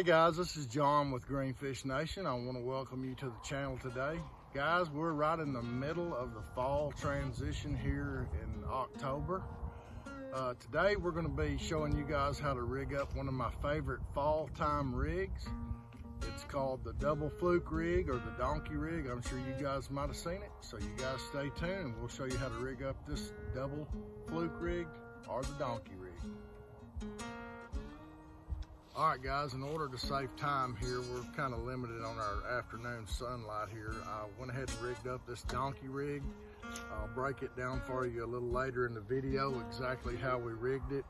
Hey guys, this is John with Greenfish Nation. I want to welcome you to the channel today. Guys, we're right in the middle of the fall transition here in October. Uh, today we're going to be showing you guys how to rig up one of my favorite fall time rigs. It's called the double fluke rig or the donkey rig. I'm sure you guys might have seen it. So you guys stay tuned we'll show you how to rig up this double fluke rig or the donkey rig. All right, guys, in order to save time here, we're kind of limited on our afternoon sunlight here. I went ahead and rigged up this donkey rig. I'll break it down for you a little later in the video, exactly how we rigged it.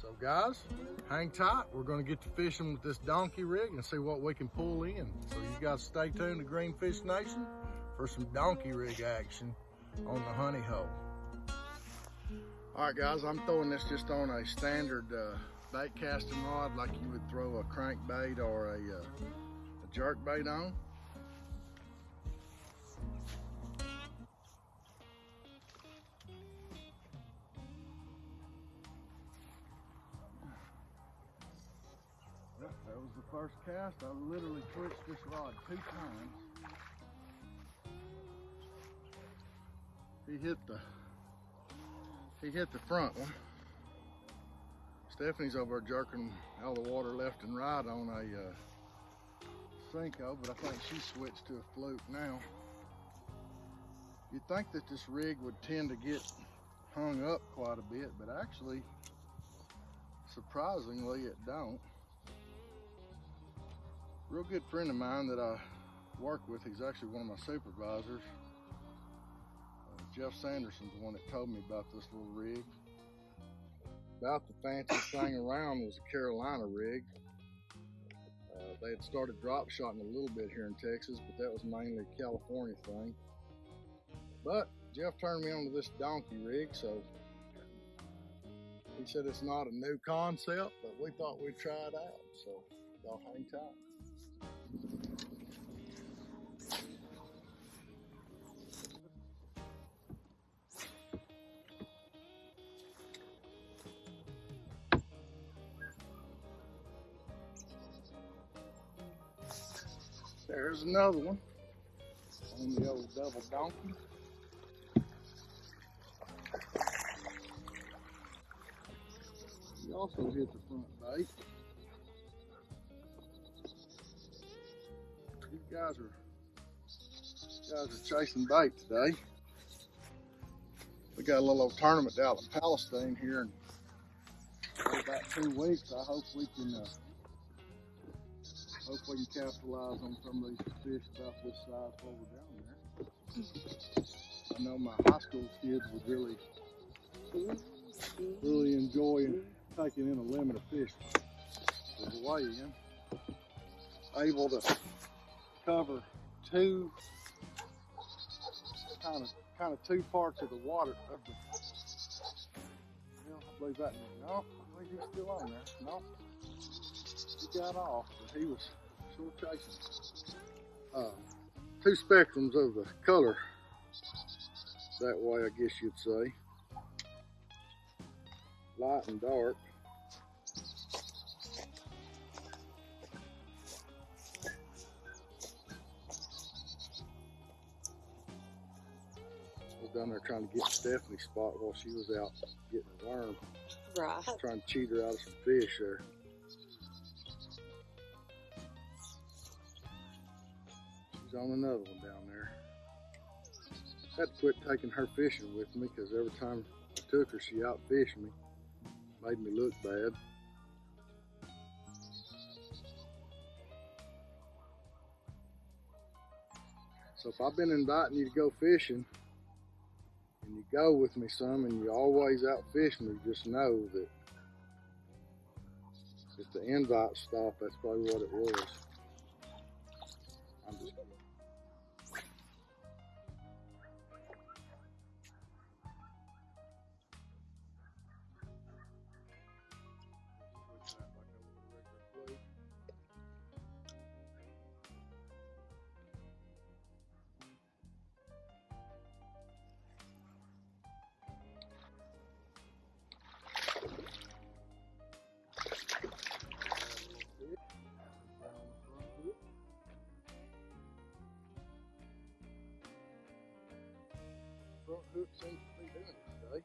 So guys, hang tight. We're gonna get to fishing with this donkey rig and see what we can pull in. So you guys stay tuned to Greenfish Nation for some donkey rig action on the honey hole. All right, guys, I'm throwing this just on a standard uh, bait casting rod like you would throw a crankbait or a, uh, a jerk bait on. Yep, that was the first cast. I literally twitched this rod two times. He hit the he hit the front one. Stephanie's over jerking all the water left and right on a uh, Senko, but I think she switched to a fluke now. You'd think that this rig would tend to get hung up quite a bit, but actually, surprisingly, it don't. Real good friend of mine that I work with, he's actually one of my supervisors. Uh, Jeff Sanderson's the one that told me about this little rig about the fanciest thing around was a Carolina rig. Uh, they had started drop shotting a little bit here in Texas, but that was mainly a California thing. But Jeff turned me on to this donkey rig, so he said it's not a new concept, but we thought we'd try it out. So y'all hang tight. There's another one on the old double donkey. He also hit the front bait. These guys are these guys are chasing bait today. We got a little old tournament out in Palestine here in about two weeks. I hope we can uh, hope we can capitalize on some of these fish about this size while we're down there. I know my high school kids would really, really enjoy taking in a limit of fish the weigh-in. Able to cover two, kind of, kind of two parts of the water of the. I believe that. No, I believe he's still on there. No he got off, he was chasing. Uh, two spectrums of the color that way, I guess you'd say. Light and dark. Down there trying to get Stephanie's spot while she was out getting a worm. Right. Trying to cheat her out of some fish there. On another one down there. Had to quit taking her fishing with me because every time I took her, she outfished me. Made me look bad. So if I've been inviting you to go fishing, and you go with me some, and you always outfish me, just know that if the invite stopped, that's probably what it was. To be doing it today.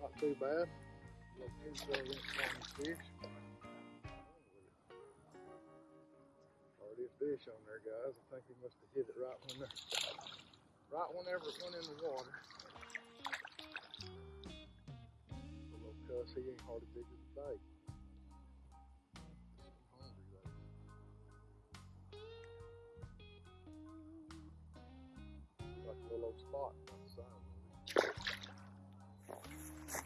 Not too bad. Here's the fish. Already a fish on there, guys. I think he must have hit it right when there, right whenever it went in the water. The little cuss, he ain't hardly big as a bait. Spot.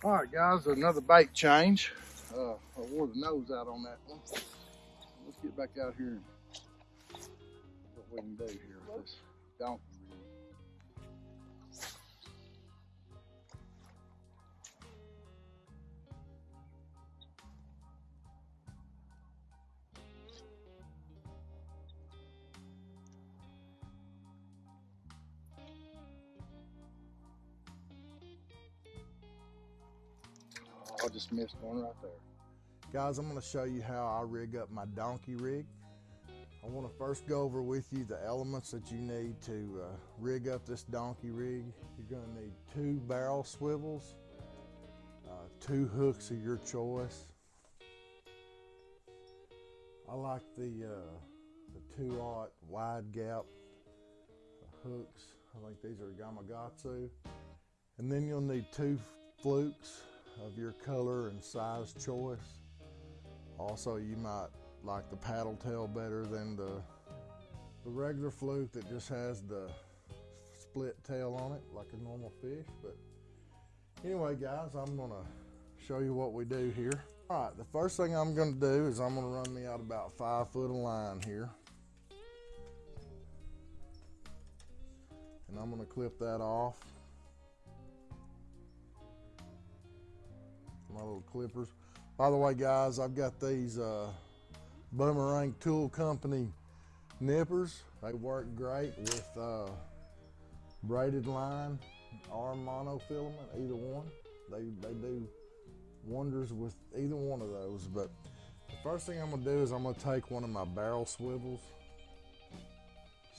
All right, guys, another bait change. Uh, I wore the nose out on that one. Let's get back out here and what we can do here with this donkey I just missed one right there. Guys, I'm going to show you how I rig up my donkey rig. I want to first go over with you the elements that you need to uh, rig up this donkey rig. You're going to need two barrel swivels, uh, two hooks of your choice. I like the uh, the two aught wide gap hooks. I think these are Gamakatsu. And then you'll need two flukes of your color and size choice. Also, you might like the paddle tail better than the the regular fluke that just has the split tail on it like a normal fish. But anyway, guys, I'm gonna show you what we do here. All right, the first thing I'm gonna do is I'm gonna run me out about five foot of line here. And I'm gonna clip that off. My little clippers. By the way, guys, I've got these uh, Boomerang Tool Company nippers. They work great with uh, braided line or monofilament, either one. They, they do wonders with either one of those. But the first thing I'm gonna do is I'm gonna take one of my barrel swivels,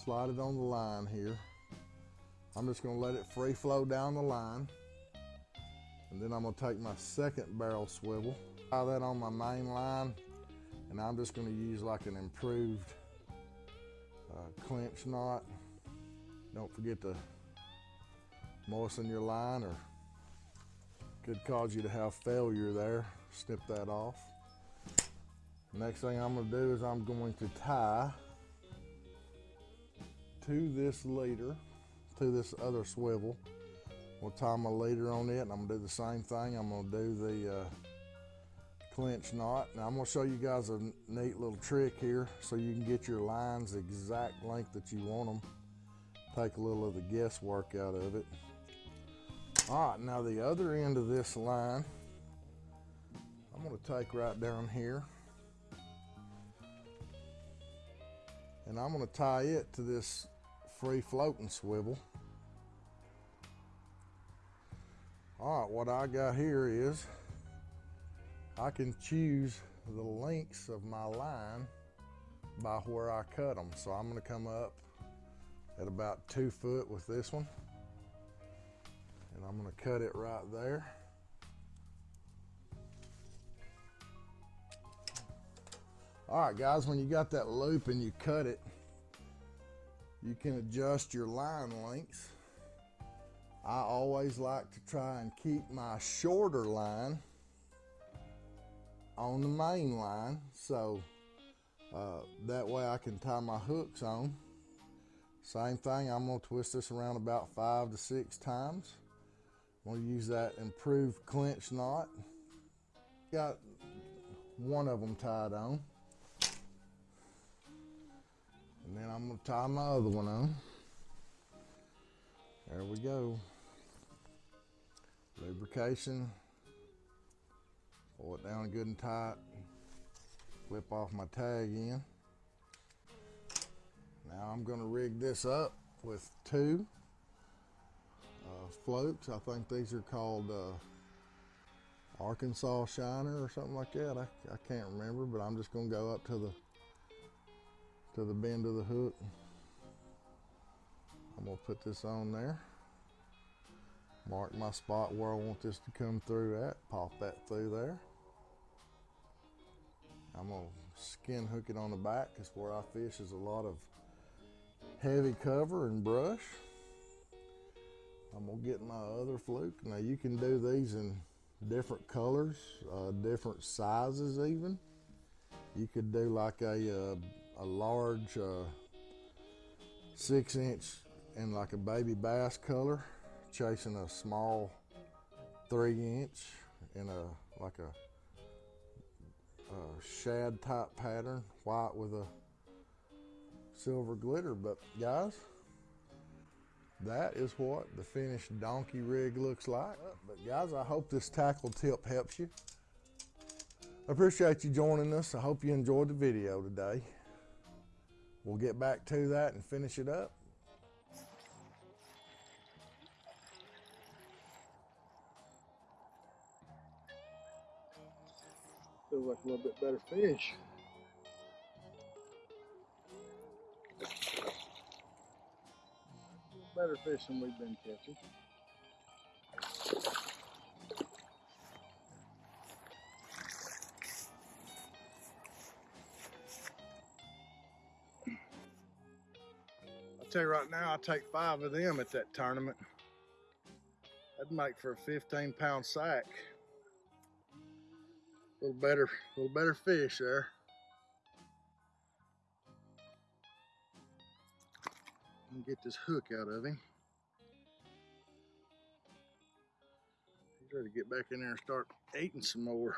slide it on the line here. I'm just gonna let it free flow down the line. And then I'm gonna take my second barrel swivel, tie that on my main line, and I'm just gonna use like an improved uh, clinch knot. Don't forget to moisten your line or could cause you to have failure there. Snip that off. Next thing I'm gonna do is I'm going to tie to this leader, to this other swivel. We'll tie my leader on it and I'm gonna do the same thing. I'm gonna do the uh, clinch knot. Now I'm gonna show you guys a neat little trick here so you can get your lines the exact length that you want them. Take a little of the guesswork out of it. All right, now the other end of this line, I'm gonna take right down here and I'm gonna tie it to this free floating swivel. All right, what I got here is I can choose the lengths of my line by where I cut them. So I'm gonna come up at about two foot with this one and I'm gonna cut it right there. All right, guys, when you got that loop and you cut it, you can adjust your line lengths. I always like to try and keep my shorter line on the main line so uh, that way I can tie my hooks on. Same thing, I'm gonna twist this around about five to six times. I'm gonna use that improved clinch knot. Got one of them tied on. And then I'm gonna tie my other one on. There we go. Lubrication. Pull it down good and tight. Flip off my tag in. Now I'm gonna rig this up with two uh, floats. I think these are called uh, Arkansas Shiner or something like that. I, I can't remember, but I'm just gonna go up to the to the bend of the hook. I'm gonna put this on there. Mark my spot where I want this to come through at. Pop that through there. I'm gonna skin hook it on the back because where I fish is a lot of heavy cover and brush. I'm gonna get my other fluke. Now you can do these in different colors, uh, different sizes even. You could do like a, uh, a large uh, six inch and like a baby bass color, chasing a small three inch in a like a, a shad type pattern, white with a silver glitter. But guys, that is what the finished donkey rig looks like. But guys, I hope this tackle tip helps you. I appreciate you joining us. I hope you enjoyed the video today. We'll get back to that and finish it up. Feels like a little bit better fish. Better fish than we've been catching. I'll tell you right now, I'll take five of them at that tournament. That'd make for a 15 pound sack. A little better, a little better fish there. and get this hook out of him. He's ready to get back in there and start eating some more.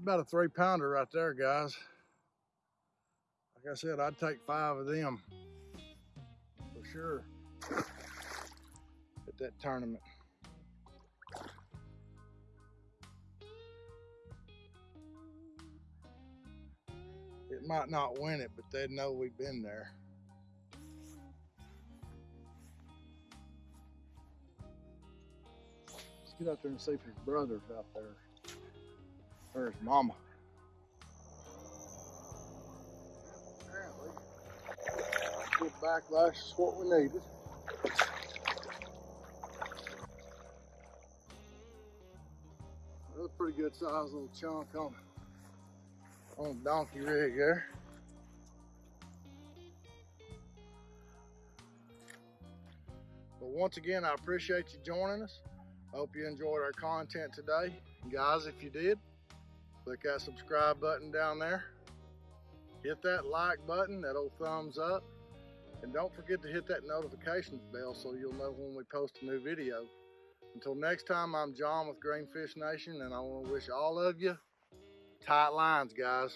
About a three pounder right there, guys. Like I said, I'd take five of them for sure at that tournament. It might not win it, but they'd know we've been there. Let's get out there and see if his brother's out there. Or his mama. Apparently, good backlash is what we needed. That's a pretty good sized little chunk on, on donkey rig there. But once again, I appreciate you joining us. Hope you enjoyed our content today. Guys, if you did, click that subscribe button down there. Hit that like button, that old thumbs up. And don't forget to hit that notifications bell so you'll know when we post a new video. Until next time, I'm John with Greenfish Nation, and I want to wish all of you tight lines, guys.